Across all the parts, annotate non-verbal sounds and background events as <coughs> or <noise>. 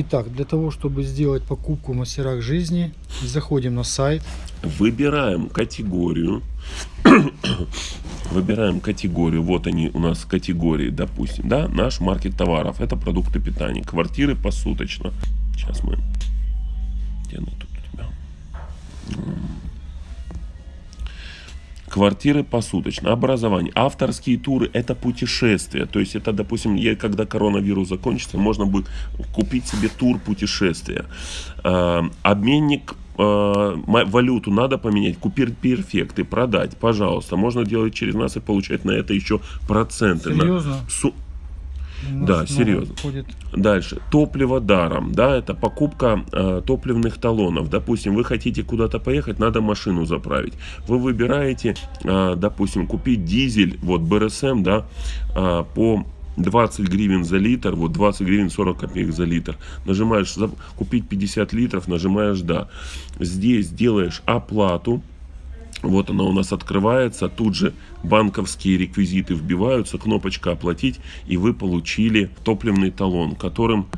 Итак, для того, чтобы сделать покупку мастерах жизни, заходим на сайт. Выбираем категорию. <coughs> Выбираем категорию. Вот они у нас категории, допустим, да, наш маркет товаров. Это продукты питания. Квартиры посуточно. Сейчас мы... Где она тут Квартиры посуточно, образование, авторские туры – это путешествия. То есть это, допустим, когда коронавирус закончится, можно будет купить себе тур путешествия. Э, обменник э, валюту надо поменять, купить перфекты, продать, пожалуйста. Можно делать через нас и получать на это еще проценты. Серьезно? Да, серьезно. Входит. Дальше. Топливо даром. Да, это покупка э, топливных талонов. Допустим, вы хотите куда-то поехать, надо машину заправить. Вы выбираете, э, допустим, купить дизель, вот БРСМ, да, э, по 20 гривен за литр, вот 20 гривен 40 копеек за литр. Нажимаешь купить 50 литров, нажимаешь да. Здесь делаешь оплату. Вот она у нас открывается, тут же банковские реквизиты вбиваются, кнопочка «Оплатить», и вы получили топливный талон, которым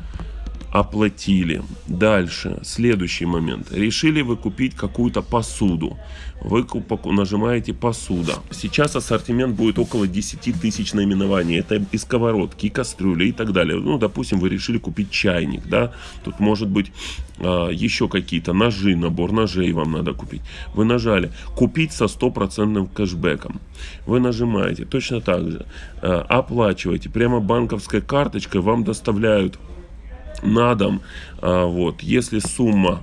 оплатили. Дальше, следующий момент. Решили вы купить какую-то посуду. Вы нажимаете «Посуда». Сейчас ассортимент будет около 10 тысяч наименований. Это и сковородки, и кастрюли, и так далее. Ну, допустим, вы решили купить чайник, да. Тут может быть а, еще какие-то ножи, набор ножей вам надо купить. Вы нажали «Купить со стопроцентным кэшбэком». Вы нажимаете точно так же. А, оплачиваете. Прямо банковской карточкой вам доставляют на дом. А, вот, если сумма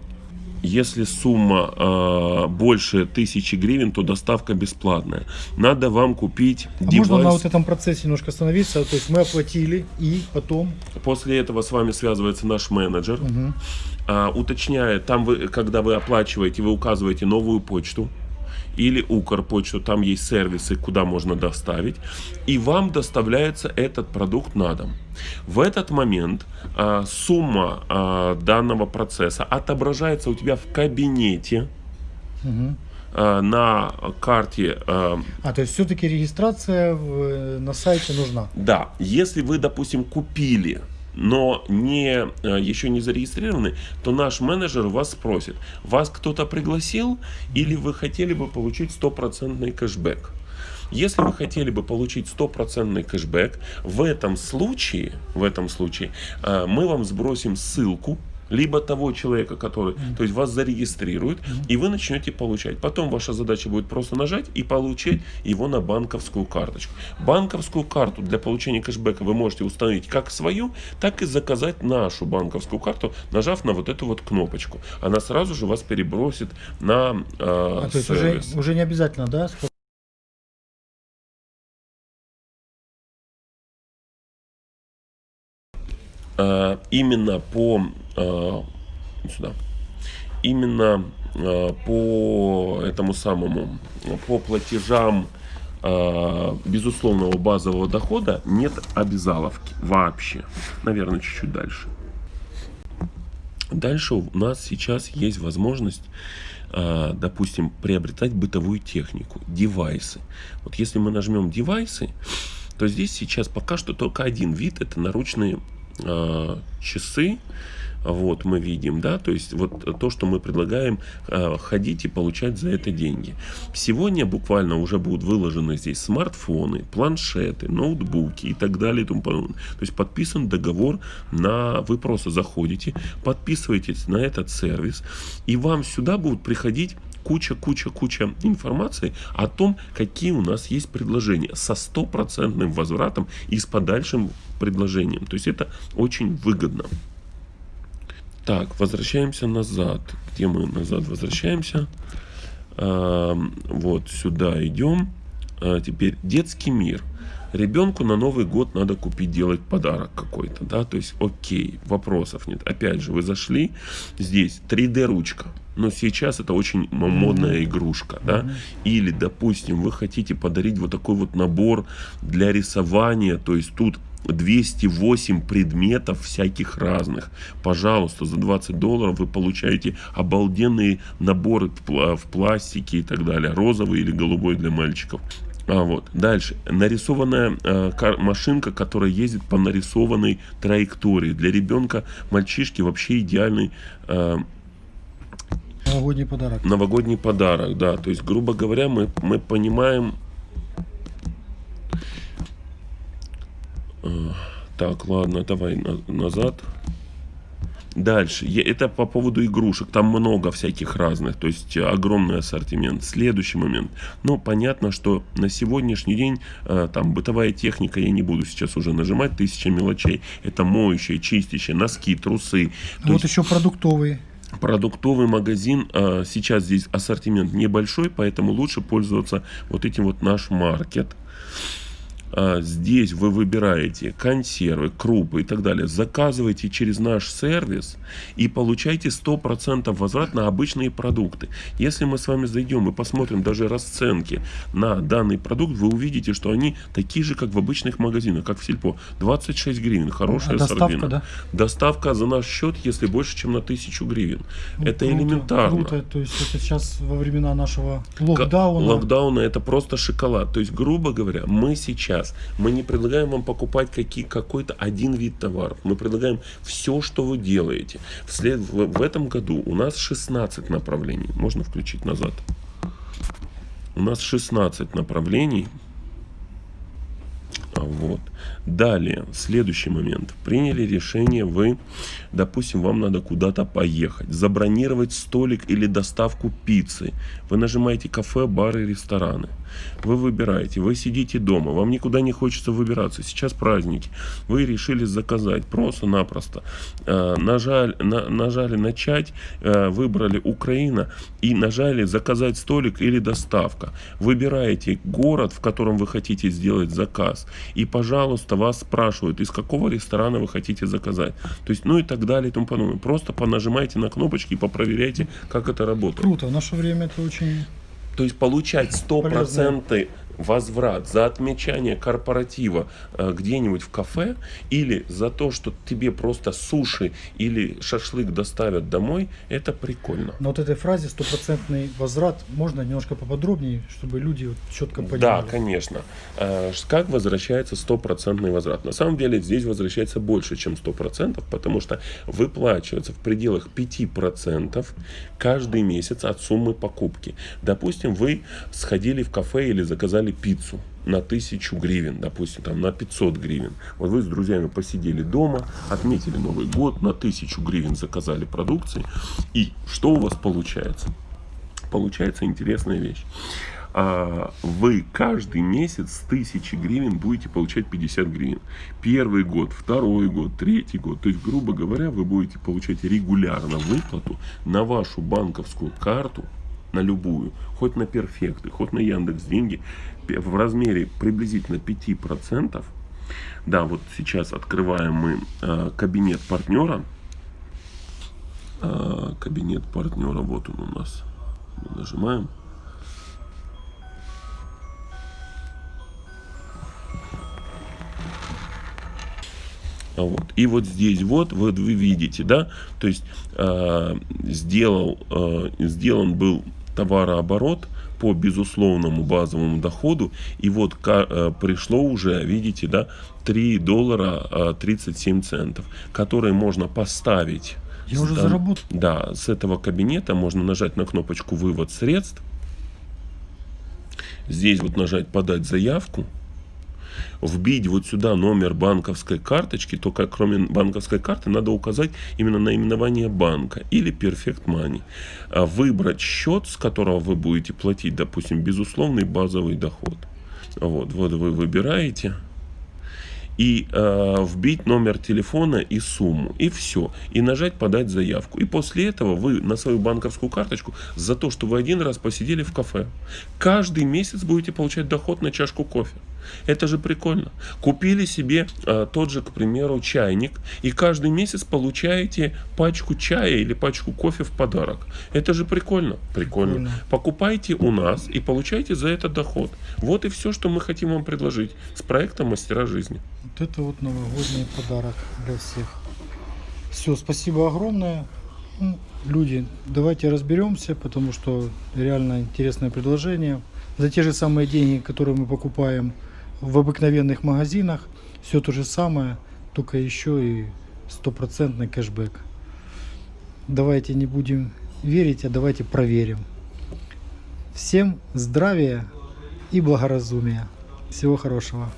если сумма э, больше тысячи гривен, то доставка бесплатная. Надо вам купить а девайс. Можно на вот этом процессе немножко остановиться? То есть мы оплатили и потом? После этого с вами связывается наш менеджер. Угу. Э, уточняет, там вы, когда вы оплачиваете, вы указываете новую почту или Укрпочту, там есть сервисы, куда можно доставить, и вам доставляется этот продукт на дом. В этот момент а, сумма а, данного процесса отображается у тебя в кабинете, угу на карте. А, то есть все-таки регистрация в, на сайте нужна? Да. Если вы, допустим, купили но не, э, еще не зарегистрированы, то наш менеджер вас спросит, вас кто-то пригласил или вы хотели бы получить стопроцентный кэшбэк. Если вы хотели бы получить стопроцентный кэшбэк, в этом случае, в этом случае э, мы вам сбросим ссылку либо того человека, который, mm -hmm. то есть вас зарегистрирует, mm -hmm. и вы начнете получать. Потом ваша задача будет просто нажать и получить его на банковскую карточку. Банковскую карту для получения кэшбэка вы можете установить как свою, так и заказать нашу банковскую карту, нажав на вот эту вот кнопочку. Она сразу же вас перебросит на э, а, то есть уже, уже не обязательно, да? Именно по э, сюда. Именно э, по этому самому по платежам безусловного базового дохода нет обязаловки вообще. Наверное чуть-чуть дальше. Дальше у нас сейчас есть возможность допустим приобретать бытовую технику девайсы. Вот если мы нажмем девайсы то здесь сейчас пока что только один вид это наручные э, часы, вот мы видим, да, то есть вот то, что мы предлагаем э, ходить и получать за это деньги. Сегодня буквально уже будут выложены здесь смартфоны, планшеты, ноутбуки и так далее и тому подобное. То есть подписан договор на, вы просто заходите, подписываетесь на этот сервис, и вам сюда будут приходить куча-куча-куча информации о том, какие у нас есть предложения со стопроцентным возвратом и с подальшим предложением. То есть это очень выгодно. Так, возвращаемся назад. Где мы назад возвращаемся? А, вот сюда идем. А, теперь детский мир. Ребенку на Новый год надо купить, делать подарок какой-то, да, то есть окей, вопросов нет. Опять же, вы зашли, здесь 3D ручка, но сейчас это очень модная игрушка, да, или, допустим, вы хотите подарить вот такой вот набор для рисования, то есть тут 208 предметов всяких разных. Пожалуйста, за 20 долларов вы получаете обалденные наборы в пластике и так далее. Розовый или голубой для мальчиков. А, вот. Дальше. Нарисованная э, кар- машинка, которая ездит по нарисованной траектории. Для ребенка, мальчишки вообще идеальный э, Новогодний подарок. новогодний подарок, да. То есть, грубо говоря, мы, мы понимаем... Э, Так, ладно, давай на- назад. Дальше. Это по поводу игрушек. Там много всяких разных. То есть э, огромный ассортимент. Следующий момент. Ну, понятно, что на сегодняшний день э, там бытовая техника, я не буду сейчас уже нажимать, тысяча мелочей. Это моющие, чистящие, носки, трусы. То вот есть еще продуктовый. продуктовый магазин. а, Сейчас здесь ассортимент небольшой, поэтому лучше пользоваться вот этим вот наш маркет. А, Здесь вы выбираете консервы, крупы и так далее. Заказывайте через наш сервис и получайте 100% возврат на обычные продукты. Если мы с вами зайдем и посмотрим даже расценки на данный продукт, вы увидите, что они такие же, как в обычных магазинах, как в Сельпо. 26 гривен, хорошая А доставка, сардина. да? Доставка за наш счет, если больше, чем на 1000 гривен. Ну, это круто, элементарно. Круто. То есть это сейчас во времена нашего локдауна. Локдауна это просто шоколад. То есть, грубо говоря, мы сейчас, мы не предлагаем вам покупать какие, какой-то один вид товаров. Мы предлагаем все, что вы делаете. Вслед, в, в этом году у нас 16 направлений. Можно включить назад. У нас 16 направлений. А Вот. Далее, следующий момент. Приняли решение вы, допустим, вам надо куда-то поехать, забронировать столик или доставку пиццы. Вы нажимаете кафе, бары, рестораны. Вы выбираете, вы сидите дома, вам никуда не хочется выбираться. Сейчас праздники. Вы решили заказать просто-напросто. Э, нажали, на- нажали начать, э, выбрали Украина и нажали заказать столик или доставка. Выбираете город, в котором вы хотите сделать заказ. И, пожалуйста, вас спрашивают, из какого ресторана вы хотите заказать. То есть, ну и так далее и тому подобное. Просто понажимайте на кнопочки и попроверяйте, как это работает. Круто. В наше время это очень... То есть получать 100% возврат за отмечание корпоратива э, где-нибудь в кафе или за то, что тебе просто суши или шашлык доставят домой, это прикольно. На вот этой фразе стопроцентный возврат можно немножко поподробнее, чтобы люди вот четко понимали. Да, конечно. Э, Как возвращается стопроцентный возврат? На самом деле здесь возвращается больше, чем 100%, потому что выплачивается в пределах 5% каждый месяц от суммы покупки. Допустим, вы сходили в кафе или заказали пиццу на 1000 гривен, допустим, там на 500 гривен. Вот вы с друзьями посидели дома, отметили Новый год, на 1000 гривен заказали продукции. И что у вас получается? Получается интересная вещь а, вы каждый месяц с 1000 гривен будете получать 50 гривен. Первый год, второй год, третий год. То есть, грубо говоря, вы будете получать регулярно выплату на вашу банковскую карту, на любую, хоть на перфекты, хоть на Яндекс деньги, в размере приблизительно 5%. Да, вот сейчас открываем мы э, кабинет партнера. Э, кабинет партнера, вот он у нас. Мы нажимаем. А Вот. И вот здесь вот, вот вы видите, да, то есть э, сделал, э, сделан был товарооборот по безусловному базовому доходу, и вот э, пришло уже, видите, да, 3 доллара э, 37 центов, которые можно поставить. Я уже Там- заработал. Да, с этого кабинета можно нажать на кнопочку «Вывод средств». Здесь вот нажать «Подать заявку». Вбить вот сюда номер банковской карточки, только кроме банковской карты надо указать именно наименование банка или Perfect Money. А Выбрать счет, с которого вы будете платить, допустим, безусловный базовый доход. Вот, вот вы выбираете и э, вбить номер телефона и сумму, и все, и нажать подать заявку. И после этого вы на свою банковскую карточку за то, что вы один раз посидели в кафе, каждый месяц будете получать доход на чашку кофе. Это же прикольно. Купили себе э, тот же, к примеру, чайник, и каждый месяц получаете пачку чая или пачку кофе в подарок. Это же прикольно. Прикольно. Прикольно. Покупайте у нас и получайте за это доход. Вот и все, что мы хотим вам предложить с проектом Мастера жизни. Вот это вот новогодний подарок для всех. Все, спасибо огромное. Ну, Люди, давайте разберемся, потому что реально интересное предложение. За те же самые деньги, которые мы покупаем в обыкновенных магазинах, все то же самое, только еще и стопроцентный кэшбэк. Давайте не будем верить, а давайте проверим. Всем здравия и благоразумия. Всего хорошего.